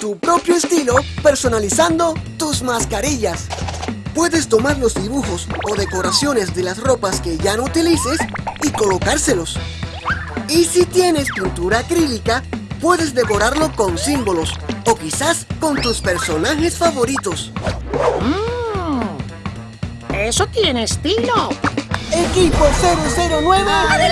Tu propio estilo personalizando tus mascarillas. Puedes tomar los dibujos o decoraciones de las ropas que ya no utilices y colocárselos. Y si tienes pintura acrílica, puedes decorarlo con símbolos o quizás con tus personajes favoritos. Mm, ¡Eso tiene estilo! ¡Equipo 009! ¡Adelante!